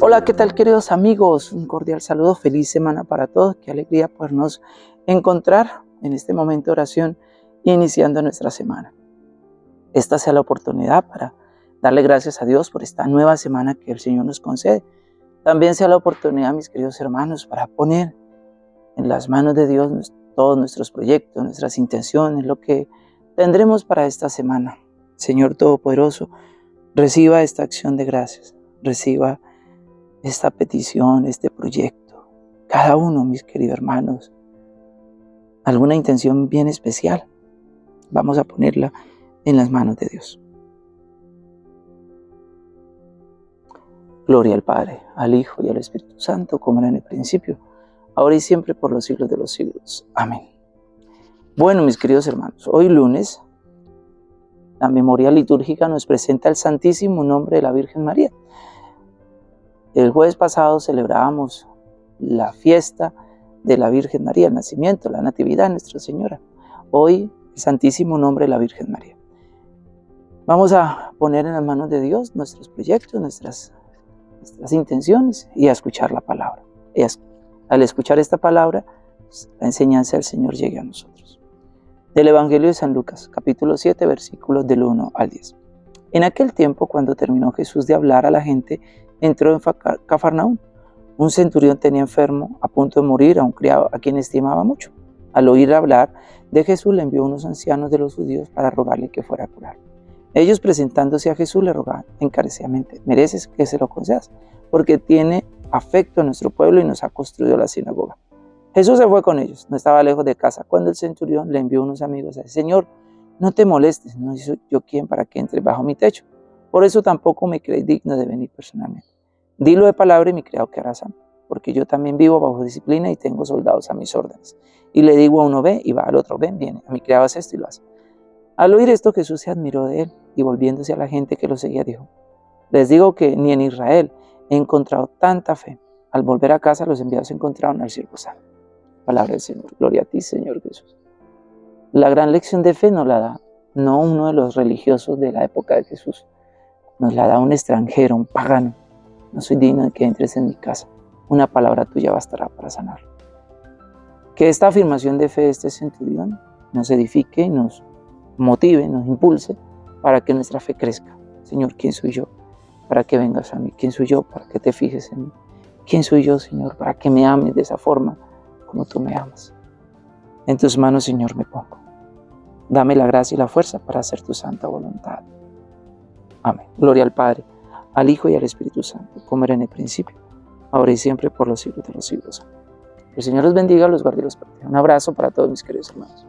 Hola, ¿qué tal queridos amigos? Un cordial saludo, feliz semana para todos. Qué alegría podernos encontrar en este momento de oración iniciando nuestra semana. Esta sea la oportunidad para darle gracias a Dios por esta nueva semana que el Señor nos concede. También sea la oportunidad, mis queridos hermanos, para poner en las manos de Dios todos nuestros proyectos, nuestras intenciones, lo que tendremos para esta semana. Señor Todopoderoso, reciba esta acción de gracias, reciba esta petición, este proyecto. Cada uno, mis queridos hermanos, alguna intención bien especial, vamos a ponerla en las manos de Dios. Gloria al Padre, al Hijo y al Espíritu Santo, como era en el principio, ahora y siempre, por los siglos de los siglos. Amén. Bueno, mis queridos hermanos, hoy lunes, la memoria litúrgica nos presenta el Santísimo Nombre de la Virgen María. El jueves pasado celebrábamos la fiesta de la Virgen María, el nacimiento, la natividad de Nuestra Señora. Hoy, el Santísimo Nombre de la Virgen María. Vamos a poner en las manos de Dios nuestros proyectos, nuestras, intenciones y a escuchar la palabra. Y al escuchar esta palabra, pues, la enseñanza del Señor llegue a nosotros. Del Evangelio de San Lucas, capítulo 7, versículos del 1 al 10. En aquel tiempo, cuando terminó Jesús de hablar a la gente, entró en Cafarnaúm. Un centurión tenía enfermo, a punto de morir, a un criado a quien estimaba mucho. Al oír hablar de Jesús, le envió unos ancianos de los judíos para rogarle que fuera a curar. Ellos presentándose a Jesús le rogaban encarecidamente, mereces que se lo concedas, porque tiene afecto a nuestro pueblo y nos ha construido la sinagoga. Jesús se fue con ellos, no estaba lejos de casa, cuando el centurión le envió unos amigos a decir, Señor, no te molestes, no soy yo quien para que entre bajo mi techo. Por eso tampoco me crees digno de venir personalmente. Dilo de palabra y mi criado quedará sano, porque yo también vivo bajo disciplina y tengo soldados a mis órdenes. Y le digo a uno ve y va al otro ven, viene. A mi criado hace esto y lo hace. Al oír esto Jesús se admiró de él y volviéndose a la gente que lo seguía dijo, les digo que ni en Israel he encontrado tanta fe. Al volver a casa los enviados encontraron al siervo sano. Palabra del Señor. Gloria a ti, Señor Jesús. La gran lección de fe nos la da no uno de los religiosos de la época de Jesús, nos la da un extranjero, un pagano, no soy digno de que entres en mi casa. Una palabra tuya bastará para sanar. Que esta afirmación de fe de este centurión nos edifique nos motive, nos impulse para que nuestra fe crezca. Señor, ¿quién soy yo? Para que vengas a mí. ¿Quién soy yo? Para que te fijes en mí. ¿Quién soy yo, Señor? Para que me ames de esa forma como tú me amas. En tus manos, Señor, me pongo. Dame la gracia y la fuerza para hacer tu santa voluntad. Amén. Gloria al Padre al Hijo y al Espíritu Santo, como era en el principio, ahora y siempre, por los siglos de los siglos. El Señor los bendiga, los guarde y los proteja. Un abrazo para todos mis queridos hermanos.